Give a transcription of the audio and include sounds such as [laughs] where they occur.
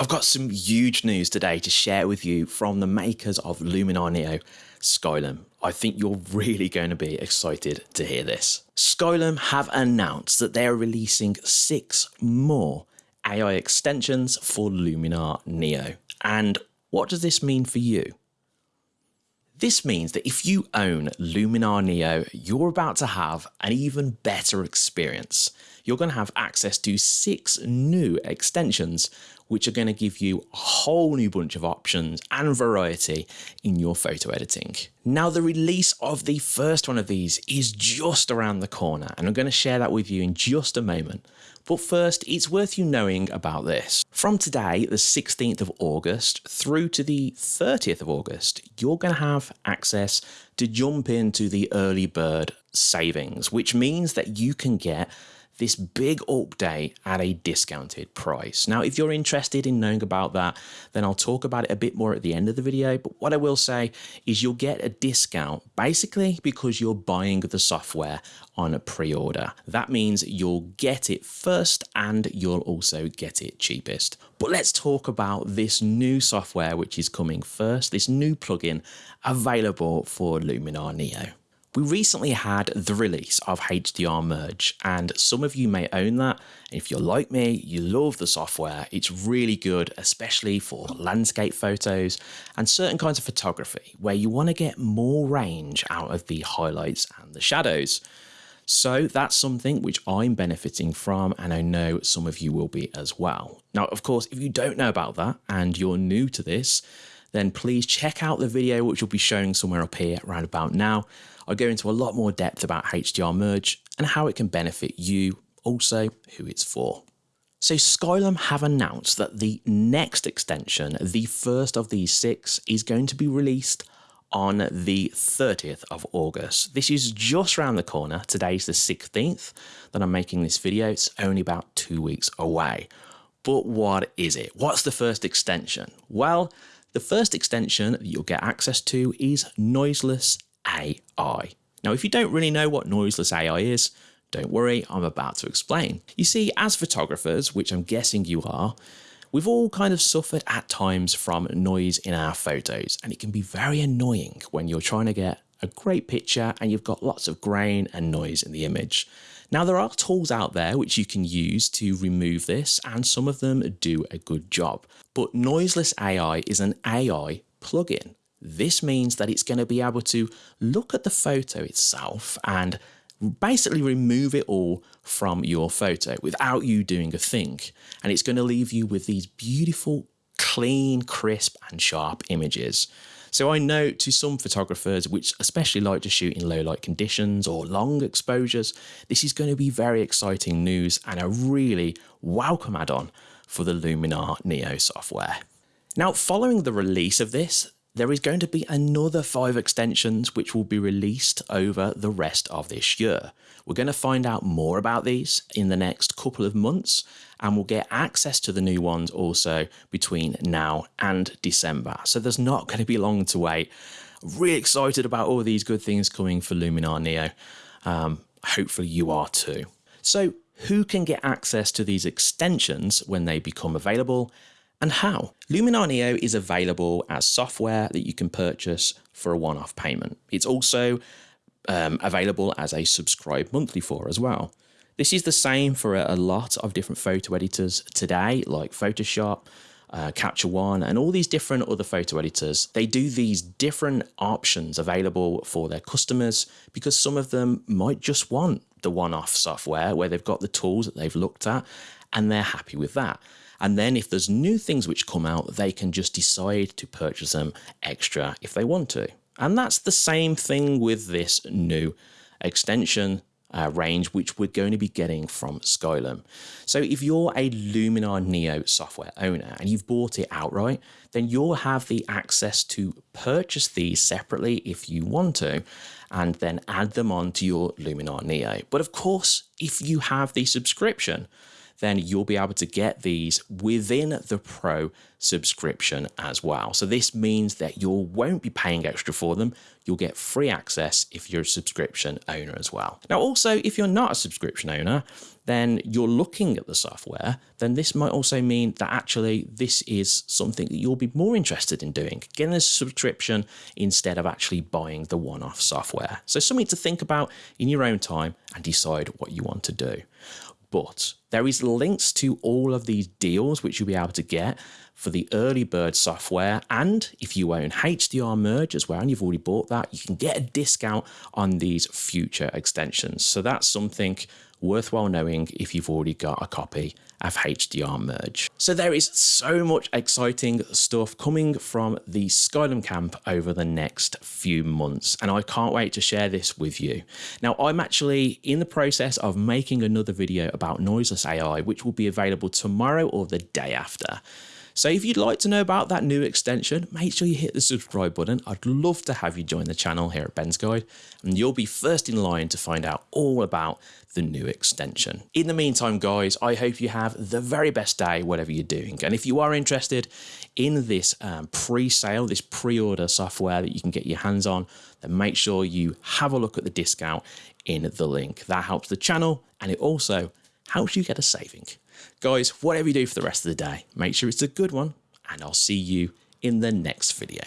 I've got some huge news today to share with you from the makers of Luminar Neo, Skylum. I think you're [laughs] really going to be excited to hear this. Skylum have announced that they are releasing six more AI extensions for Luminar Neo. And what does this mean for you? This means that if you own Luminar Neo, you're about to have an even better experience. You're going to have access to six new extensions which are going to give you a whole new bunch of options and variety in your photo editing. Now, the release of the first one of these is just around the corner, and I'm going to share that with you in just a moment. But first, it's worth you knowing about this. From today, the 16th of August, through to the 30th of August, you're going to have access to jump into the early bird savings, which means that you can get this big update at a discounted price. Now, if you're interested in knowing about that, then I'll talk about it a bit more at the end of the video. But what I will say is you'll get a discount basically because you're buying the software on a pre-order. That means you'll get it first and you'll also get it cheapest. But let's talk about this new software which is coming first, this new plugin available for Luminar Neo. We recently had the release of HDR Merge, and some of you may own that. If you're like me, you love the software. It's really good, especially for landscape photos and certain kinds of photography where you want to get more range out of the highlights and the shadows. So that's something which I'm benefiting from, and I know some of you will be as well. Now, of course, if you don't know about that and you're new to this, then please check out the video which will be showing somewhere up here right about now. I go into a lot more depth about HDR Merge and how it can benefit you, also who it's for. So Skylum have announced that the next extension, the first of these six, is going to be released on the 30th of August. This is just around the corner. Today's the 16th that I'm making this video. It's only about two weeks away. But what is it? What's the first extension? Well, the first extension that you'll get access to is Noiseless AI. Now, if you don't really know what Noiseless AI is, don't worry, I'm about to explain. You see, as photographers, which I'm guessing you are, we've all kind of suffered at times from noise in our photos, and it can be very annoying when you're trying to get a great picture and you've got lots of grain and noise in the image. Now, there are tools out there which you can use to remove this, and some of them do a good job. But Noiseless AI is an AI plugin. This means that it's going to be able to look at the photo itself and basically remove it all from your photo without you doing a thing. And it's going to leave you with these beautiful, clean, crisp and sharp images. So I know to some photographers, which especially like to shoot in low light conditions or long exposures, this is going to be very exciting news and a really welcome add-on for the Luminar Neo software. Now, following the release of this, there is going to be another five extensions which will be released over the rest of this year. We're going to find out more about these in the next couple of months and we'll get access to the new ones also between now and December. So there's not going to be long to wait. Really excited about all these good things coming for Luminar Neo. Um, hopefully you are too. So who can get access to these extensions when they become available and how. Luminar Neo is available as software that you can purchase for a one-off payment. It's also um, available as a subscribe monthly for as well. This is the same for a, lot of different photo editors today, like Photoshop, uh, Capture One, and all these different other photo editors. They do these different options available for their customers because some of them might just want the one-off software where they've got the tools that they've looked at and they're happy with that. And then if there's new things which come out, they can just decide to purchase them extra if they want to. And that's the same thing with this new extension uh, range, which we're going to be getting from Skylum. So if you're a Luminar Neo software owner and you've bought it outright, then you'll have the access to purchase these separately if you want to, and then add them on to your Luminar Neo. But of course, if you have the subscription, then you'll be able to get these within the Pro subscription as well. So this means that you won't be paying extra for them. You'll get free access if you're a subscription owner as well. Now, also, if you're not a subscription owner, then you're looking at the software, then this might also mean that actually this is something that you'll be more interested in doing, getting a subscription instead of actually buying the one-off software. So something to think about in your own time and decide what you want to do but there is links to all of these deals which you'll be able to get for the early bird software. And if you own HDR merge as well and you've already bought that you can get a discount on these future extensions. So that's something worthwhile knowing if you've already got a copy of HDR Merge. So there is so much exciting stuff coming from the Skylum camp over the next few months, and I can't wait to share this with you. Now, I'm actually in the process of making another video about noiseless AI, which will be available tomorrow or the day after. So if you'd like to know about that new extension, make sure you hit the subscribe button. I'd love to have you join the channel here at Ben's Guide, and you'll be first in line to find out all about the new extension. In the meantime, guys, I hope you have the very best day, whatever you're doing. And if you are interested in this um, pre-sale, this pre-order software that you can get your hands on, then make sure you have a look at the discount in the link. That helps the channel and it also helps you get a saving. Guys, whatever you do for the rest of the day, make sure it's a good one, and I'll see you in the next video.